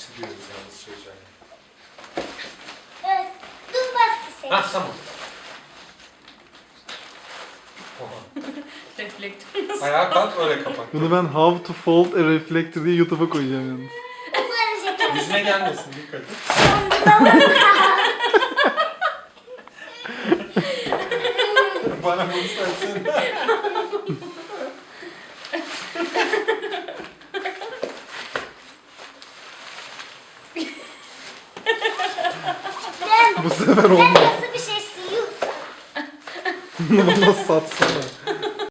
açılıyoruz yalnız çocuğa. Evet. Dur baskı seç. Ha tamam. Reflektör nasıl? Ayağa kalk öyle kapat. Bunu ben How to Fold a Reflector diye YouTube'a koyacağım yalnız. Yüzüne gelmesin dikkat et. Bana bunu saçsın. Bu sefer olmaz. Nasıl bir şey? Bunu bana satsana.